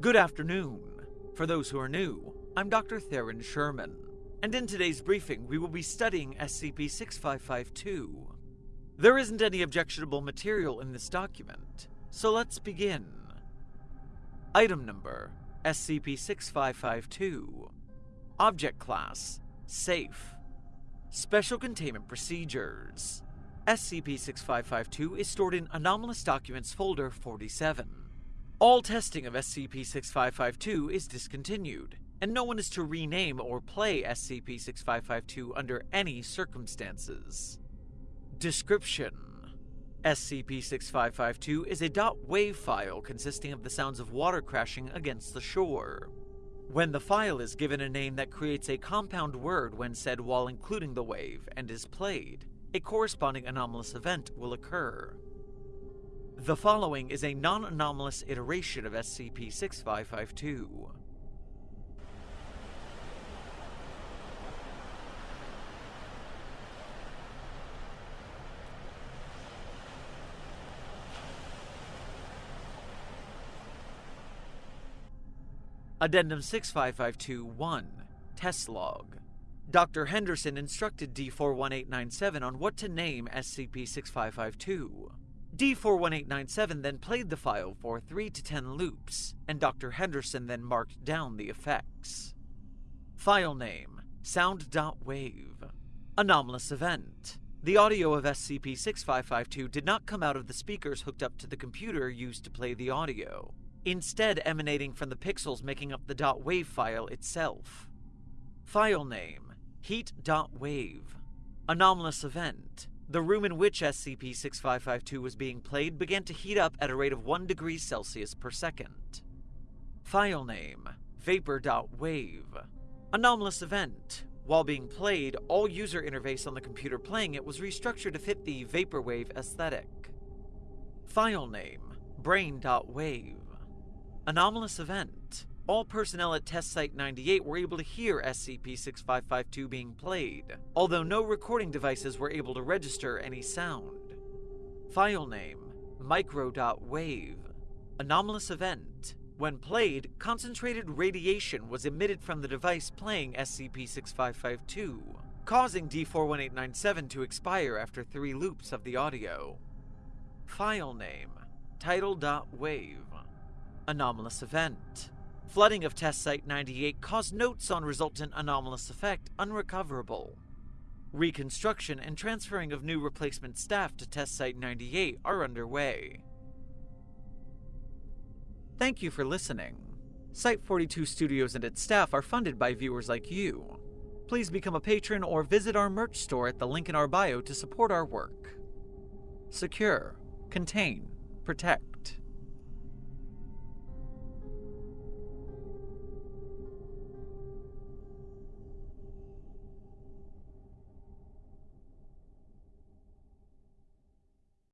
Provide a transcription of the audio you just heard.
Good afternoon. For those who are new, I'm Dr. Theron Sherman, and in today's briefing we will be studying SCP-6552. There isn't any objectionable material in this document, so let's begin. Item number SCP-6552 Object Class Safe Special Containment Procedures SCP-6552 is stored in Anomalous Documents Folder 47. All testing of SCP-6552 is discontinued, and no one is to rename or play SCP-6552 under any circumstances. Description SCP-6552 is a .wav file consisting of the sounds of water crashing against the shore. When the file is given a name that creates a compound word when said while including the wave and is played, a corresponding anomalous event will occur. The following is a non-anomalous iteration of SCP-6552. Addendum 6552-1 Test Log Dr. Henderson instructed D41897 on what to name SCP-6552. D41897 then played the file for 3 to 10 loops, and Dr. Henderson then marked down the effects. File name Sound.wave Anomalous Event The audio of SCP-6552 did not come out of the speakers hooked up to the computer used to play the audio, instead emanating from the pixels making up the .wave file itself. File name Heat.wave. Anomalous event. The room in which SCP-6552 was being played began to heat up at a rate of 1 degree Celsius per second. File name. Vapor.wave. Anomalous event. While being played, all user interface on the computer playing it was restructured to fit the Vaporwave aesthetic. File name. Brain.wave. Anomalous event. All personnel at Test Site 98 were able to hear SCP-6552 being played, although no recording devices were able to register any sound. File name, micro.wave. Anomalous event. When played, concentrated radiation was emitted from the device playing SCP-6552, causing D41897 to expire after three loops of the audio. File name, tidal.wave. Anomalous event. Flooding of Test Site 98 caused notes on resultant anomalous effect unrecoverable. Reconstruction and transferring of new replacement staff to Test Site 98 are underway. Thank you for listening. Site 42 Studios and its staff are funded by viewers like you. Please become a patron or visit our merch store at the link in our bio to support our work. Secure, contain, protect.